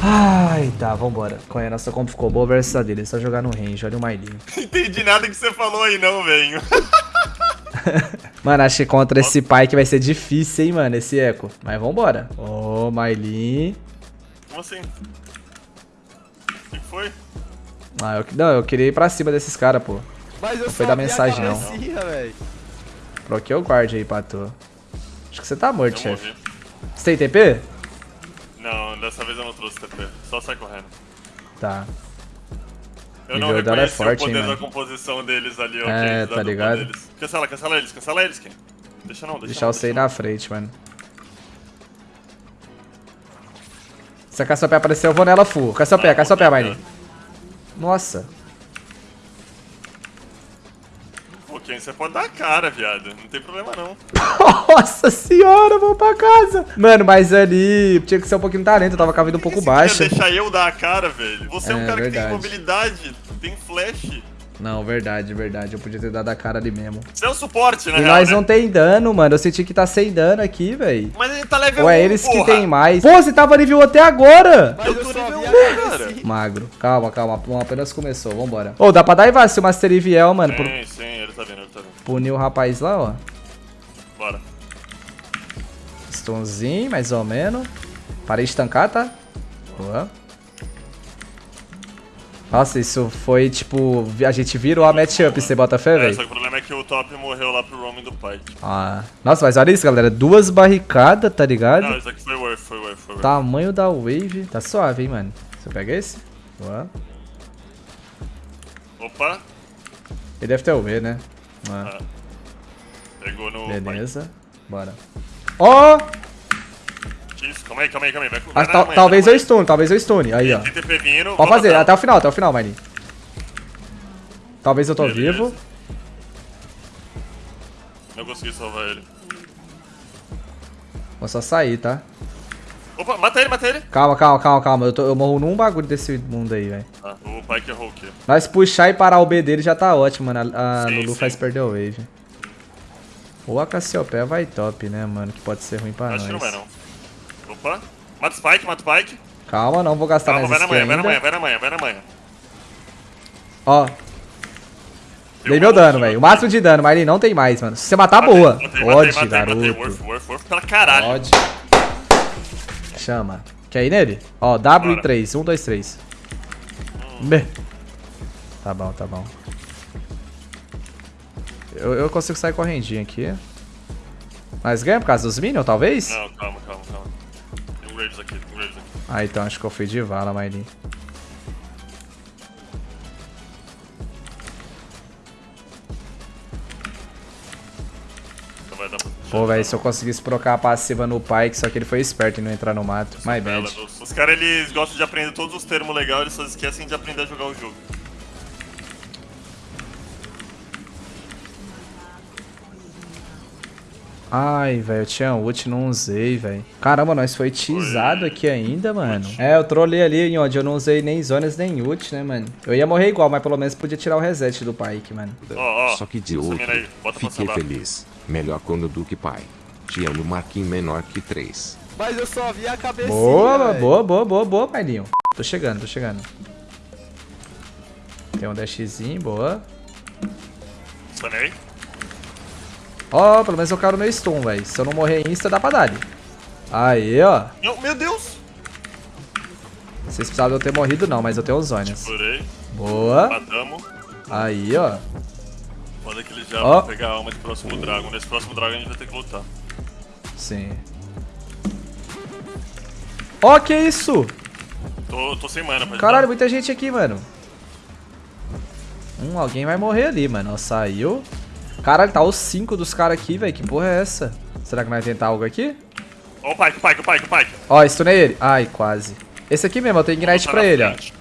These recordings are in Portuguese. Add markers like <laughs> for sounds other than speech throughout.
Ai, tá, vambora. Qual é? Nossa como ficou boa versus a dele. É só jogar no range, olha o Mailinho. <laughs> Entendi nada que você falou aí não, velho. <laughs> mano, acho que contra esse pai que vai ser difícil, hein, mano, esse eco. Mas vambora. Ô, oh, Mailin. Como assim? O que foi? Ah, eu, não, eu queria ir pra cima desses caras, pô. Mas eu não foi da mensagem, não. Troquei o guard aí, Pato. Acho que você tá morto, chefe. Você tem TP? Não, dessa vez eu não trouxe TP. Só sai correndo. Tá. Eu não reconheci é forte, o poder hein, da composição deles ali, ó. É, tá ligado? Deles. Cancela, cancela eles, cancela eles, Ken. Deixa não, deixa Deixar não, você ir na frente, mano. Se a Cassiopeia aparecer, eu vou nela full. Cassiopeia, ah, Cassiopeia, Mine. Nossa. Ken, você pode dar a cara, viado. Não tem problema, não. <laughs> Nossa senhora, vamos pra casa. Mano, mas ali tinha que ser um pouquinho talento. Eu tava com a vida um pouco baixa. deixar eu dar a cara, velho. Você é, um é, cara verdade. que tem mobilidade, tem flash. Não, verdade, verdade. Eu podia ter dado a cara ali mesmo. Você é um suporte, né? E nós né? não tem dano, mano. Eu senti que tá sem dano aqui, velho. Mas ele tá level Ou é eles porra. que tem mais. Pô, você tava nível até agora. Mas eu, eu tô nível 1, cara. Magro. Calma, calma. Apenas começou. Vambora. Ô, oh, dá pra dar se o Master Eviel, mano. Sim, por... sim. Ele tá vindo, ele tá vindo. Punir o rapaz lá, ó. Bora. Stunzinho, mais ou menos. Parei de estancar, tá? Boa. Nossa, isso foi tipo. A gente virou a matchup, você bota fé, é, velho? Só que o problema é que o top morreu lá pro roaming do pai. Ah. Nossa, mas olha isso, galera. Duas barricadas, tá ligado? Não, isso aqui foi worth, foi worth, foi worth. Tamanho da wave. Tá suave, hein, mano. Você pega esse? Boa. Opa. Ele deve ter o V, né? Ah. Pegou no. Beleza. Pai. Bora. Ó! Oh! Calma aí, calma aí, calma aí. Vai, vai ah, manhã, talvez eu stun, talvez eu stun. Aí, ó. Vindo, Pode fazer, até o final, até o final, Mine. Talvez eu tô Beleza. vivo. Não consegui salvar ele. Vou só sair, tá? Opa, mata ele, mata ele. Calma, calma, calma, calma. Eu, tô, eu morro num bagulho desse mundo aí, velho. Ah, o pai que errou o quê? Nós puxar e parar o B dele já tá ótimo, mano. A, a sim, Lulu sim. faz perder o wave. Ou a Cassiopeia vai top, né, mano? Que pode ser ruim pra Acho nós. Acho que não vai, não. Opa. Mata o Spike, mata o Spike. Calma, não vou gastar Calma, mais vai na manhã, vai na manhã, vai na manhã, vai na manhã. Ó. Deu Dei meu dano, velho. O máximo de dano, mas ele não tem mais, mano. Se você matar, matei, boa. Matei, Pode, matei, garoto. Matei, worth, worth, worth pela caralho. Pode. Chama. Quer ir nele? Ó, W 3. 1, 2, 3. B. Tá bom, tá bom. Eu, eu consigo sair correndinho aqui. Mas ganha por causa dos minions, talvez? Não, calma, calma, calma. Tem um Raves aqui, tem um Raves aqui. Ah, então acho que eu fui de vala, Maidin. Pô, velho, se eu conseguisse trocar a passiva no Pike, só que ele foi esperto e não entrar no mato. My bad. Os caras, eles gostam de aprender todos os termos legais, eles só esquecem de aprender a jogar o jogo. Ai, velho, eu tinha ult, não usei, velho. Caramba, nós foi teasado aqui ainda, mano. É, eu trolei ali onde eu não usei nem zonas nem ult, né, mano. Eu ia morrer igual, mas pelo menos podia tirar o reset do Pyke, mano. Oh, oh, Só que de outro, fiquei feliz. Melhor quando do que pai. Tinha no marquinho menor que 3. Mas eu só vi a cabecinha, Boa, véio. boa, boa, boa, boa, pailinho. Tô chegando, tô chegando. Tem um dashzinho, boa. Sanei. Ó, oh, pelo menos eu quero meu stun, velho. Se eu não morrer insta, dá pra dar. Aí, ó. Não, meu Deus. Vocês precisavam eu ter morrido não, mas eu tenho os zonas. Boa. Matamos. Aí, ó. Manda que ele já oh. vai pegar a alma de próximo dragon. Nesse próximo dragon a gente vai ter que lutar. Sim. Ó, oh, que isso? Tô, tô sem mana, pode Caralho, dar. muita gente aqui, mano. Hum, alguém vai morrer ali, mano. Saiu. Caralho, tá os 5 dos caras aqui, velho. Que porra é essa? Será que vai tentar algo aqui? Ó o Pike, o Pike, o Pike, o Pike. Ó, stunei ele. Ai, quase. Esse aqui mesmo, eu tenho ignite pra ele, frente. ó.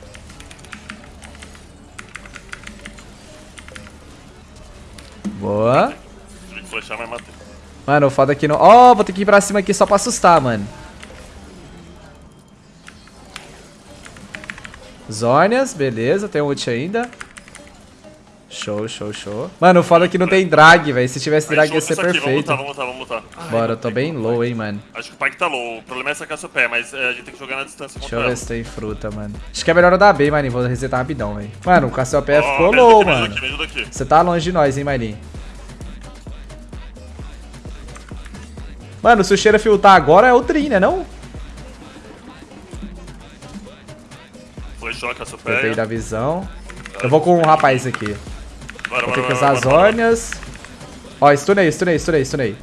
Boa. Flechar, mas matei. Mano, o foda aqui não... Ó, oh, vou ter que ir pra cima aqui só pra assustar, mano. Zônias, beleza. Tem um ult ainda. Show, show, show. Mano, o foda é que não tem drag, velho. Se tivesse drag ia ser aqui, perfeito. Vamos lutar, vamos lutar, vamos lutar. Bora, eu tô bem low, hein, mano. Acho que o Pike tá low. O problema é sacar seu pé, mas é, a gente tem que jogar na distância Deixa eu ver se tem fruta, mano. Acho que é melhor eu dar B, mano. Vou resetar rapidão, velho. Mano, o Cassiopeia oh, ficou low, aqui, mano. Você tá longe de nós, hein, Marinho. Mano, se o cheiro filtrar agora é o Trin, né, não? Foi choque. Tentei da visão. Eu vou com um rapaz aqui. Bora, Vou ter que usar as órneas. Ó, stunei, stunei, stunei, stunei.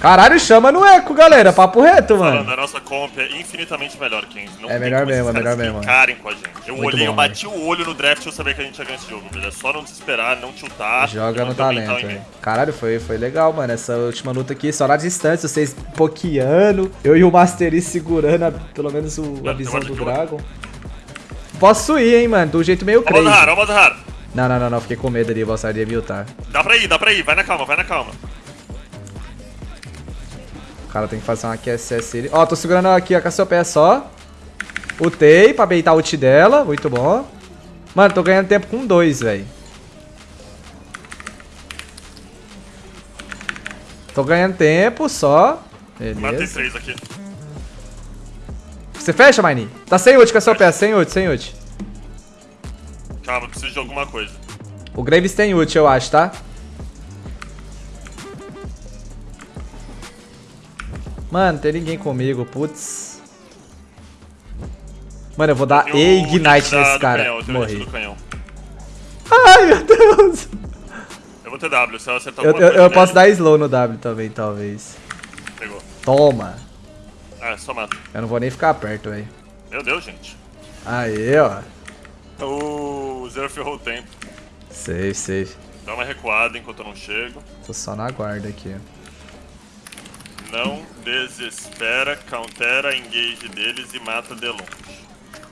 Caralho, chama no eco, galera. Papo reto, mano. Falando, a nossa comp é infinitamente melhor, King. Não é melhor mesmo, é melhor mesmo. com a gente. Eu Muito olhei, bom, eu bati o olho no draft e eu sabia que a gente ia ganhar esse jogo, velho. É só não desesperar, não tiltar. Joga no talento, velho. Caralho, foi, foi legal, mano. Essa última luta aqui, só na distância, vocês pokeando. Eu e o Mastery segurando a, pelo menos o, a visão do Dragon. Posso ir, hein, mano. Do jeito meio crazy. Vamos vamos raro. Não, não, não, não. Fiquei com medo ali. O ia mutar. Dá pra ir, dá pra ir. Vai na calma, vai na calma. O cara tem que fazer uma QSS ali. Ó, tô segurando aqui a Cassiopeia só. Utei pra beitar o ult dela. Muito bom. Mano, tô ganhando tempo com dois, velho. Tô ganhando tempo só. Beleza. Matei três aqui. Você fecha, Maini? Tá sem ult a peça, sem ult, sem ult. Calma, preciso de alguma coisa. O Graves tem ult, eu acho, tá? Mano, tem ninguém comigo, putz. Mano, eu vou dar Ignite nesse cara. Canhão, Morri. Ai, meu Deus. Eu vou ter W, se ela acertar Eu, eu, eu posso dar slow no W também, talvez. Pegou. Toma. Ah, só mata. Eu não vou nem ficar perto, velho. Meu Deus, gente. Aí, ó. O Zero ferrou o tempo. Safe, safe. Dá uma recuada enquanto eu não chego. Tô só na guarda aqui. Não desespera, countera, engage deles e mata de longe.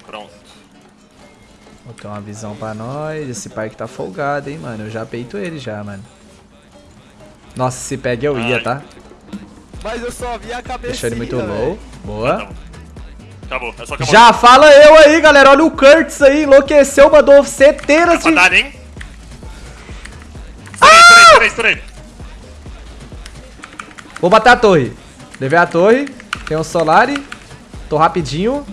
Pronto. Vou ter uma visão pra nós. Esse pai que tá folgado, hein, mano. Eu já peito ele já, mano. Nossa, se pega eu ia, tá? Mas eu só vi a cabeça. Deixou ele muito low. Boa. Acabou, é só acabou. Já fala eu aí, galera. Olha o Kurtz aí, enlouqueceu, mandou centenas de... Dar, hein? Ah! Estourei, estourei, Vou bater a torre. Levei a torre. Tem um Solari. Tô rapidinho.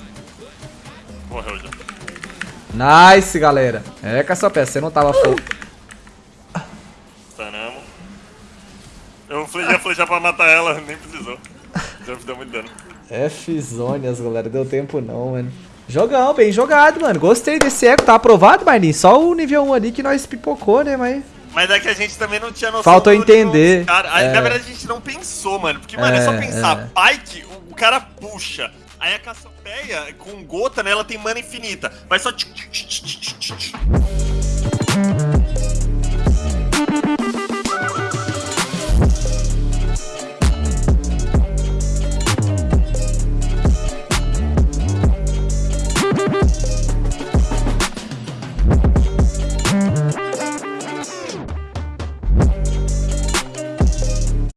Morreu já. Nice, galera. É, com essa peça, você não tava fogo. Eu já fui já pra matar ela, <laughs> nem precisou. Já deu muito dano. F-Zonias, galera. Deu tempo não, mano. Jogão, bem jogado, mano. Gostei desse eco. Tá aprovado, Marlin? Só o nível 1 ali que nós pipocou, né, mas... Mas é que a gente também não tinha noção Faltou entender. Cara. É. Na verdade, a gente não pensou, mano. Porque, mano, é, é só pensar. É. Pike, o, o cara puxa. Aí a Cassiopeia, com gota, né, ela tem mana infinita. Vai só...